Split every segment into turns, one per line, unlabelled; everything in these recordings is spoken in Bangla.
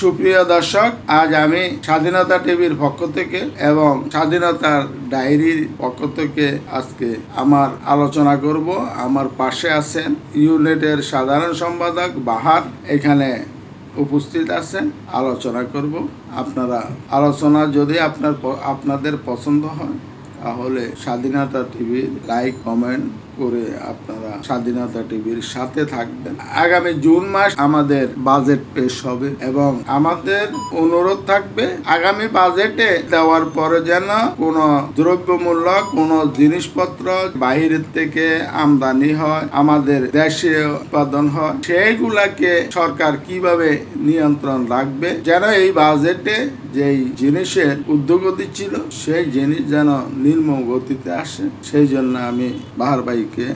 সুপ্রিয় দর্শক, আজ আমি স্বাধীনতা টিভির পক্ষ থেকে এবং স্বাধীনতার ডায়েরির পক্ষ থেকে আজকে আমার আলোচনা করব। আমার পাশে আছেন ইউনিটের সাধারণ সম্পাদক বাহার। এখানে উপস্থিত আছেন, আলোচনা করব। আপনারা আলোচনা যদি আপনার আপনাদের পছন্দ হয়, তাহলে স্বাধীনতা টিভি লাইক, কমেন্ট করে আপনারা স্বাধীনতা টিভির সাথে থাকবেন। আগামী জুন মাস আমাদের বাজেট পেশ হবে এবং আমাদের অনুরোধ থাকবে আগামী বাজেটে দেওয়ার পরে যেন কোনো দ্রব্যমূল্য, কোনো জিনিসপত্র বাহিরের থেকে আমদানি হয়, আমাদের দেশে উৎপাদন হয়, সেইগুলাকে সরকার কীভাবে নিয়ন্ত্রণ রাখবে, যেন এই বাজেটে যেই জিনিসের উদ্যোগতি ছিল, সেই জিনিস যেন নির্ম গতিতে আসে, সেই জন্য আমি বাহার ভাইকে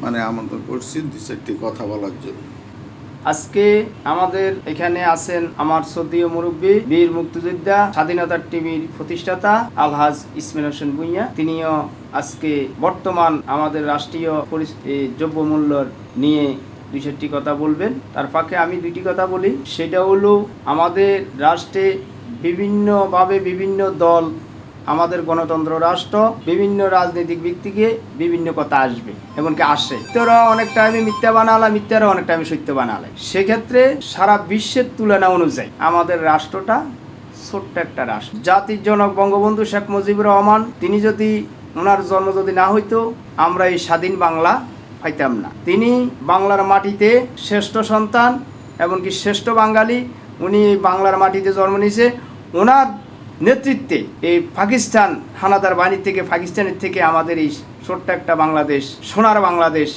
মানে আমন্ত্রণ করছি দু চারটি কথা বলার জন্য।
আজকে আমাদের এখানে আছেন আমার সদীয় মুরব্বী, বীর মুক্তিযোদ্ধা স্বাধীনতার টিভির প্রতিষ্ঠাতা আলহাজ ইসমাইল হোসেন ভুইয়া। তিনিও আজকে বর্তমান আমাদের রাষ্ট্রীয় পরিস- এই নিয়ে দুই চারটি কথা বলবেন। তার ফাঁকে আমি দুইটি কথা বলি। সেটা হলো, আমাদের রাষ্ট্রে বিভিন্নভাবে বিভিন্ন দল আমাদের গণতন্ত্র রাষ্ট্র বিভিন্ন রাজনৈতিক ব্যক্তিকে বিভিন্ন কথা আসবে, এমনকি আসে। তোরা অনেক টাইমে মিথ্যা বানালা, মিথ্যারা অনেক টাইমে সত্য বানালে। সেক্ষেত্রে সারা বিশ্বের তুলনা অনুযায়ী আমাদের রাষ্ট্রটা ছোট্ট একটা রাষ্ট্র। জাতির জনক বঙ্গবন্ধু শেখ মুজিবুর রহমান, তিনি যদি ওনার জন্ম যদি না হইতো, আমরা এই স্বাধীন বাংলা পাইতাম না। তিনি বাংলার মাটিতে শ্রেষ্ঠ সন্তান, এমনকি শ্রেষ্ঠ বাঙালি, উনি বাংলার মাটিতে জন্ম নিয়েছে। ওনার নেতৃত্বে এই পাকিস্তান হানাদার বাহিনী থেকে, পাকিস্তানের থেকে আমাদের এই ছোট্ট একটা বাংলাদেশ, সোনার বাংলাদেশ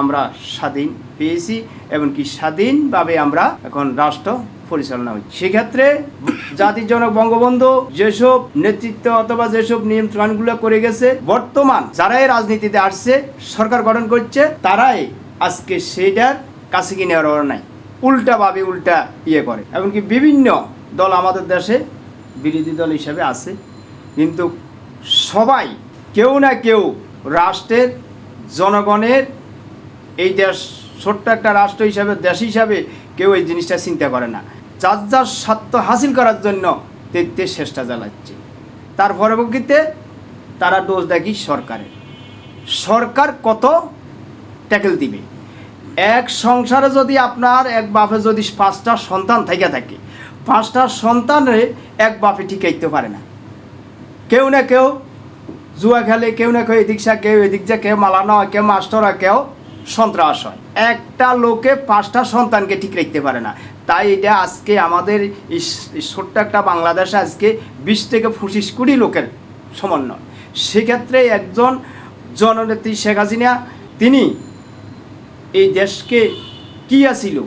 আমরা স্বাধীন পেয়েছি এমনকি স্বাধীনভাবে আমরা এখন রাষ্ট্র পরিচালনা হচ্ছে। সেক্ষেত্রে জাতির জনক বঙ্গবন্ধু যেসব নেতৃত্ব অথবা যেসব নিয়ন্ত্রণগুলো করে গেছে, বর্তমান যারাই রাজনীতিতে আসছে, সরকার গঠন করছে, তারাই আজকে সেইটার কাছে কিনে নেওয়ার নাই। উল্টাভাবে উল্টা ইয়ে করে। এমনকি বিভিন্ন দল আমাদের দেশে বিরোধী দল হিসাবে আছে। কিন্তু সবাই, কেউ না কেউ রাষ্ট্রের, জনগণের, এই দেশ, ছোট্ট একটা রাষ্ট্র হিসাবে, দেশ হিসাবে কেউ এই জিনিসটা চিন্তা করে না। যার যার স্বার্থ হাসিল করার জন্য তেতে চেষ্টা চালাচ্ছে। তার পরবর্তীতে তারা দোষ দেখি সরকারের। সরকার কত? ট্যাকেল দিবে। এক সংসারে যদি আপনার এক বাপে যদি পাঁচটা সন্তান থেকে থাকে পাঁচটা সন্তানে এক বাপে ঠিকাইতে পারে না। কেউ না কেউ জুয়া খেলে, কেউ না কেউ এদিক যা কেউ এদিক যা কেউ মালানো হয়, কেউ মাস্টার কেউ সন্ত্রাস হয়। একটা লোকে পাঁচটা সন্তানকে ঠিক রাখতে পারে না। তাই এটা আজকে আমাদের স- ছোট্ট একটা বাংলাদেশে আজকে বিশ থেকে পঁচিশ কোটি লোকের সমন্বয়। সেক্ষেত্রে একজন জননেত্রী শেখ হাসিনা, তিনি এই দেশকে কি আসিল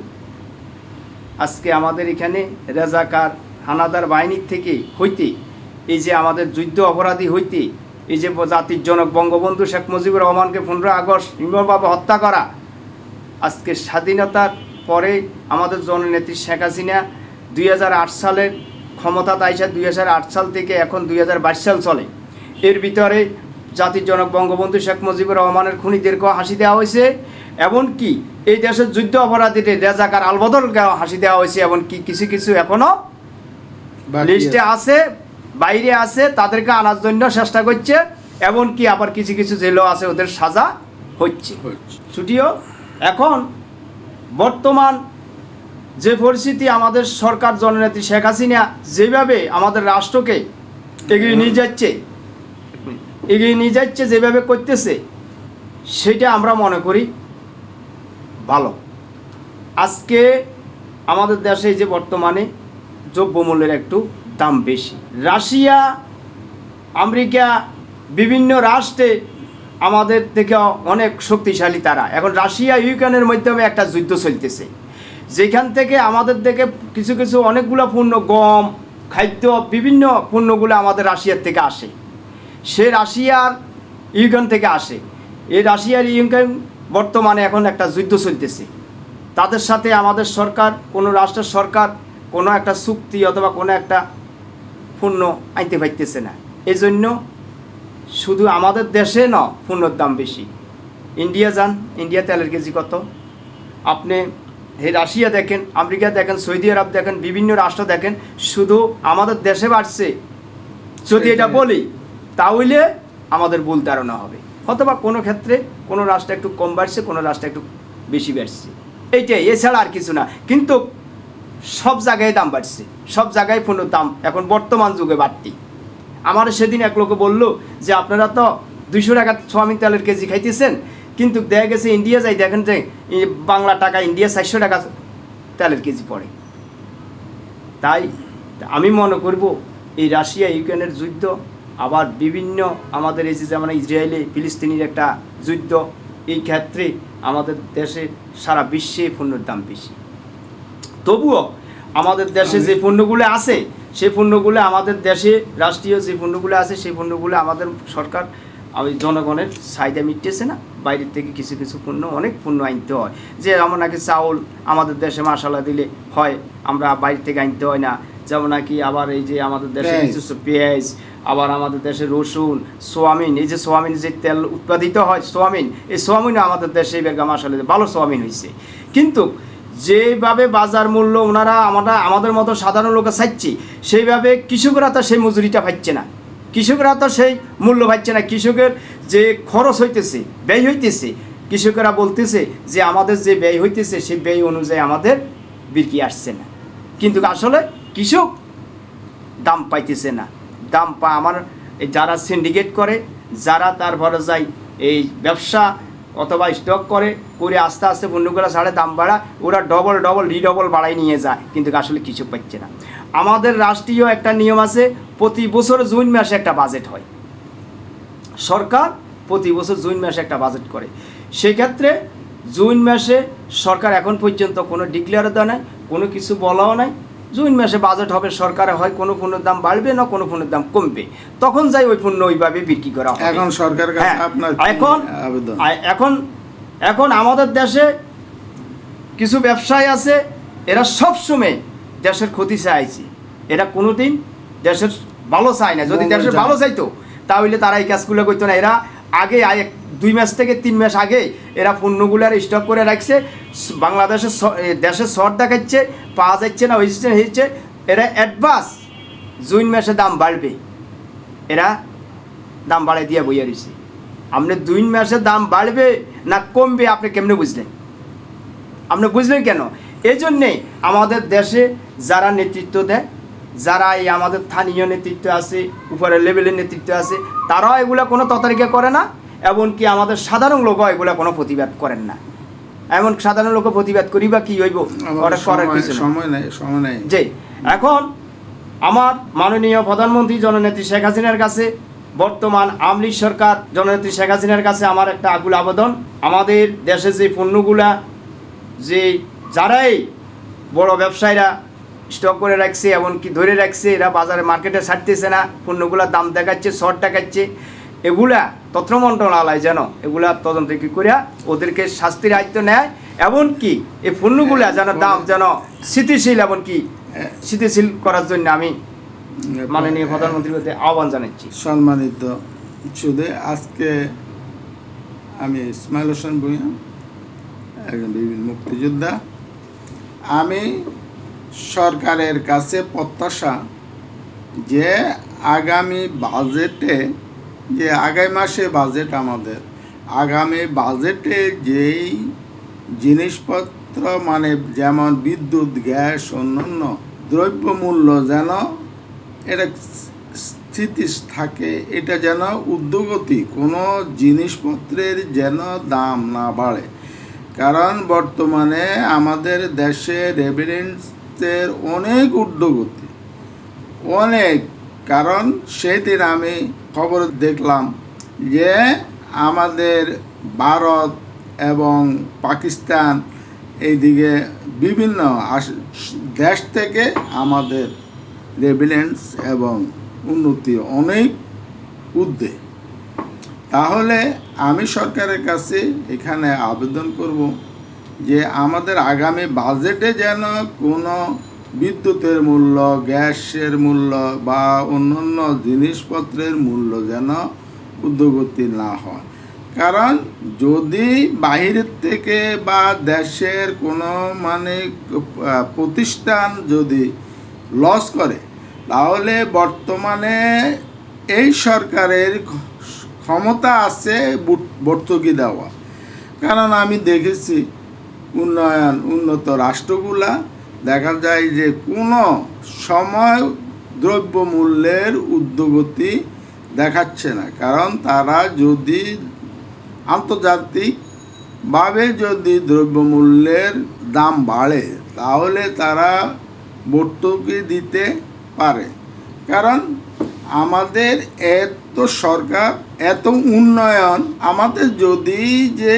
আজকে আমাদের এখানে রেজাকার হানাদার বাহিনীর থেকে হইতে, এই যে আমাদের যুদ্ধ অপরাধী হইতে, এই যে জাতির জনক বঙ্গবন্ধু শেখ মুজিবুর রহমানকে পনেরো আগস্ট নির্মলভাবে হত্যা করা, আজকে স্বাধীনতার পরে আমাদের জননেত্রী শেখ হাসিনা দুই হাজার আট সালের ক্ষমতা তাইসা দুই হাজার আট সাল থেকে এখন দুই হাজার বাইশ সাল চলে। এর ভিতরে জাতির জনক বঙ্গবন্ধু শেখ মুজিবুর রহমানের খুনিদেরকেও হাসি দেওয়া হয়েছে এমনকি এই দেশের যুদ্ধ অপরাধীদের রেজাকার আলবদলকেও হাসি দেওয়া হয়েছে এমনকি কিছু কিছু এখনও লিস্টে
আছে।
বাইরে আছে তাদেরকে আনার জন্য চেষ্টা করছে এমনকি আবার কিছু কিছু জেলও আছে ওদের সাজা হচ্ছে
হচ্ছে।
ছুটিও এখন বর্তমান যে পরিস্থিতি আমাদের সরকার জননেত্রী শেখ হাসিনা যেভাবে আমাদের রাষ্ট্রকে এগিয়ে নিয়ে যাচ্ছে এগিয়ে নিয়ে যাচ্ছে যেভাবে করতেছে সেটা আমরা মনে করি ভালো। আজকে আমাদের দেশে যে বর্তমানে দ্রব্যমূল্যের একটু দাম বেশি। রাশিয়া, আমেরিকা বিভিন্ন রাষ্ট্রে আমাদের থেকে অনেক শক্তিশালী তারা। এখন রাশিয়া, ইউক্রেনের মাধ্যমে একটা যুদ্ধ চলতেছে। যেখান থেকে আমাদের থেকে কিছু কিছু অনেকগুলো পণ্য, গম, খাদ্য, বিভিন্ন পণ্যগুলো আমাদের রাশিয়ার থেকে আসে। সে রাশিয়ার ইউক্রেন থেকে আসে। এই রাশিয়ার ইউক্রেন বর্তমানে এখন একটা যুদ্ধ চলতেছে। তাদের সাথে আমাদের সরকার কোনো রাষ্ট্রের সরকার কোনো একটা চুক্তি অথবা কোনো একটা পণ্য আনতে পারতেছে না। এই জন্য শুধু আমাদের দেশে ন পণ্যর দাম বেশি। ইন্ডিয়া যান ইন্ডিয়া তেলের কেজি কত? আপনি এই রাশিয়া দেখেন আমেরিকা দেখেন সৌদি আরব দেখেন বিভিন্ন রাষ্ট্র দেখেন শুধু আমাদের দেশে বাড়ছে। যদি এটা বলি তাহলে আমাদের ভুল ধারণা হবে। অথবা কোনো ক্ষেত্রে কোনো রাষ্ট্র একটু কম বাড়ছে, কোনো রাষ্ট্র একটু বেশি বাড়ছে। এইটাই, এছাড়া আর কিছু না। কিন্তু সব জায়গায় দাম বাড়ছে। সব জায়গায় পণ্যের দাম এখন বর্তমান যুগে বাড়তি। আমার সেদিন এক লোকে বলল যে, আপনারা তো দুইশো টাকা সোয়াবিন তেলের কেজি খাইতেছেন, কিন্তু দেখা গেছে ইন্ডিয়া যাই দেখেন যে বাংলা টাকা, ইন্ডিয়া চারশো টাকা তেলের কেজি পড়ে। তাই আমি মনে করব, এই রাশিয়া ইউক্রেনের যুদ্ধ আবার বিভিন্ন আমাদের এই যেমন ইসরায়েলে, ফিলিস্তিনির একটা যুদ্ধ, এই ক্ষেত্রে আমাদের দেশে সারা বিশ্বে পণ্যের দাম বেশি। তবুও আমাদের দেশে যে পণ্যগুলো আছে, সেই পণ্যগুলো আমাদের দেশে, রাষ্ট্রীয় যে পণ্যগুলো আছে, সেই পণ্যগুলো আমাদের সরকার ওই জনগণের চাহিদা মিটতেছে না, বাইরের থেকে কিছু কিছু পণ্য, অনেক পণ্য আনতে হয়। যে যেমন নাকি চাউল আমাদের দেশে মশলা দিলে হয়, আমরা বাইরে থেকে আনতে হয় না। যেমন নাকি আবার এই যে আমাদের দেশে
পেঁয়াজ।
পেঁয়াজ আবার আমাদের দেশে রসুন সোয়াবিন এই যে সোয়াবিন যে তেল উৎপাদিত হয় সোয়াবিন এই সোয়াবিনও আমাদের দেশে বেরগা মশালা ভালো সোয়াবিন হয়েছে কিন্তু যেভাবে বাজার মূল্য ওনারা আমরা আমাদের মতো সাধারণ লোকে চাইছি সেইভাবে কৃষকরা তো সেই মজুরিটা পাচ্ছে না। কৃষকরা তো সেই মূল্য পাচ্ছে না। কৃষকের যে খরচ হইতেছে ব্যয় হইতেছে কৃষকেরা বলতেছে যে আমাদের যে ব্যয় হইতেছে সেই ব্যয় অনুযায়ী আমাদের বিক্রি আসছে না। কিন্তু আসলে কৃষক দাম পাইতেছে না। দাম পা আমার যারা সিন্ডিকেট করে, যারা তারপরে যায় এই ব্যবসা অথবা স্টক করে করে আস্তে আস্তে পণ্যগুলো ছাড়ে, দাম বাড়া, ওরা ডবল ডবল রিডবল বাড়াই নিয়ে যায়, কিন্তু আসলে কিছু পাচ্ছে না। আমাদের রাষ্ট্রীয় একটা নিয়ম আছে, প্রতি বছর জুন মাসে একটা বাজেট হয়। সরকার প্রতি বছর জুন মাসে একটা বাজেট করে। সেক্ষেত্রে জুন মাসে সরকার এখন পর্যন্ত কোনো ডিক্লেয়ারও দেয় নাই, কোনো কিছু বলাও নাই জুন মাসে বাজেট হবে সরকারে হয় কোনো পণ্যের দাম বাড়বে না কোনো পণ্যের দাম কমবে। তখন যাই ওই পণ্য ওইভাবে বিক্রি করা হবে।
এখন সরকার
হ্যাঁ, এখন এখন এখন আমাদের দেশে কিছু ব্যবসায়ী আছে এরা সব সময় দেশের ক্ষতি চাইছে। এরা কোনোদিন দেশের ভালো চায় না। যদি দেশের ভালো চাইতো তাহলে তারা এই কাজগুলো করতো না। এরা আগে দুই মাস থেকে তিন মাস আগে এরা পণ্যগুলার স্টক করে রাখছে। বাংলাদেশের দেশের শর্ট দেখাচ্ছে। পাওয়া যাচ্ছে না হয়েছে হয়েছে এরা অ্যাডভান্স জুন মাসে দাম বাড়বে। এরা দাম বাড়াই দিয়ে বইয়া রয়েছে। আপনি দুই মাসে দাম বাড়বে না কমবে, আপনি কেমনে বুঝলেন? আপনি বুঝলেন কেন? এই জন্যে আমাদের দেশে যারা নেতৃত্ব দেয়, যারা এই আমাদের স্থানীয় নেতৃত্ব আছে, উপরের লেভেলের নেতৃত্ব আছে, তারাও এগুলো কোনো ততারিকা করে না, এমনকি আমাদের সাধারণ লোকও এগুলো কোনো প্রতিবাদ করেন না। এমন সাধারণ লোক প্রতিবাদ করি বা কি হইব? ওটা করার কিছু
সময় নেই সময় নেই।
যে এখন আমার মাননীয় প্রধানমন্ত্রী জননেত্রী শেখ হাসিনার কাছে বর্তমান আমলি সরকার জননেত্রী শেখ হাসিনার কাছে আমার একটা আগুল আবেদন। আমাদের দেশে যে পণ্যগুলা যে যারাই বড় ব্যবসায়ীরা স্টক করে রাখছে এমনকি ধরে রাখছে এরা বাজারে মার্কেটে ছাড়তেছে না পণ্যগুলোর দাম দেখাচ্ছে শর্ট দেখাচ্ছে এগুলা তথ্য মন্ত্রণালয় যেন এগুলা তদন্ত কি করিয়া ওদেরকে শাস্তির আয়ত্ত নেয় এমনকি এই পণ্যগুলা যেন দাম যেন স্থিতিশীল এমনকি স্থিতিশীল করার জন্য আমি মাননীয় প্রধানমন্ত্রীর কাছে আহ্বান জানাচ্ছি।
সম্মানিত সুদে আজকে আমি ইসমাইল হোসেন ভূঁইয়া একজন বীর মুক্তিযোদ্ধা। আমি সরকারের কাছে প্রত্যাশা যে আগামী বাজেটে যে আগামী মাসে বাজেট আমাদের। আগামী বাজেটে যেই জিনিসপত্র মানে যেমন বিদ্যুৎ, গ্যাস, অন্যান্য দ্রব্যমূল্য যেন এটা স্থিতি থাকে, এটা যেন উদ্যোগতি, কোনো জিনিসপত্রের যেন দাম না বাড়ে। কারণ বর্তমানে আমাদের দেশে রেভিডেন্সের অনেক উদ্যোগতি। অনেক। কারণ সেদিন আমি খবর দেখলাম যে আমাদের ভারত এবং পাকিস্তান এইদিকে বিভিন্ন দেশ থেকে আমাদের রেভিডেন্স এবং উন্নতি অনেক উদ্দে তাহলে আমি সরকারের কাছে এখানে আবেদন করব যে আমাদের আগামী বাজেটে যেন কোনো বিদ্যুতের মূল্য, গ্যাসের মূল্য বা অন্যান্য জিনিসপত্রের মূল্য যেন উদ্যোগতি না হয়। কারণ যদি বাহিরের থেকে বা দেশের কোনো মানে প্রতিষ্ঠান যদি লস করে, তাহলে বর্তমানে এই সরকারের ক্ষমতা আছে ভর্তুকি দেওয়া। কারণ আমি দেখেছি উন্নয়ন, উন্নত রাষ্ট্রগুলা দেখা যায় যে কোনো সময় দ্রব্যমূল্যের উদ্যোগতি দেখাচ্ছে না। কারণ তারা যদি আন্তর্জাতিকভাবে যদি দ্রব্যমূল্যের দাম বাড়ে, তাহলে তারা ভর্তুকি দিতে পারে। কারণ আমাদের এত সরকার, এত উন্নয়ন, আমাদের যদি যে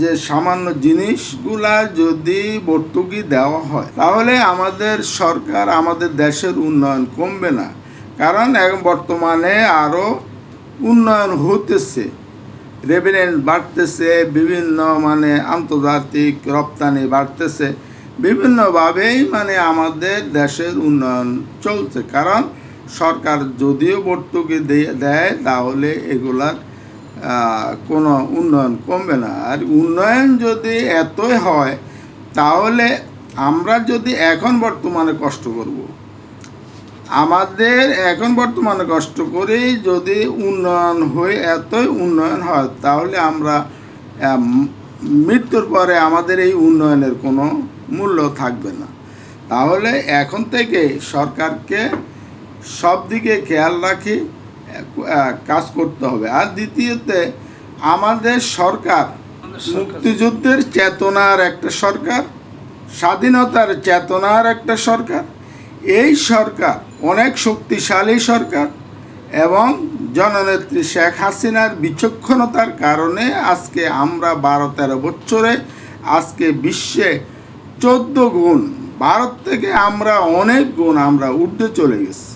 যে সামান্য জিনিসগুলা যদি ভর্তুকি দেওয়া হয়, তাহলে আমাদের সরকার, আমাদের দেশের উন্নয়ন কমবে না। কারণ এখন বর্তমানে আরও উন্নয়ন হতেছে রেভিনেন্ট বাড়তেছে, বিভিন্ন মানে আন্তর্জাতিক রপ্তানি বাড়তেছে, বিভিন্নভাবেই মানে আমাদের দেশের উন্নয়ন চলছে। কারণ সরকার যদিও ভর্তুকি দিয়ে- তাহলে এগুলার কোনো উন্নয়ন কমবে না। আর উন্নয়ন যদি এতই হয়, তাহলে আমরা যদি এখন বর্তমানে কষ্ট করব। আমাদের এখন বর্তমানে কষ্ট করি যদি উন্নয়ন হয়ে, এতই উন্নয়ন হয়, তাহলে আমরা মৃত্যুর পরে আমাদের এই উন্নয়নের কোনো মূল্য থাকবে না। তাহলে এখন থেকে সরকারকে সব দিকে খেয়াল রাখি কাজ করতে হবে। আর দ্বিতীয়তে আমাদের সরকার মুক্তিযুদ্ধের চেতনার একটা সরকার স্বাধীনতার চেতনার একটা সরকার। এই সরকার অনেক শক্তিশালী সরকার এবং জননেত্রী শেখ হাসিনার বিচক্ষণতার কারণে আজকে আমরা বারো তেরো বছরে আজকে বিশ্বে চোদ্দ গুণ ভারত থেকে আমরা অনেক গুণ আমরা উর্ধে চলে গেছি।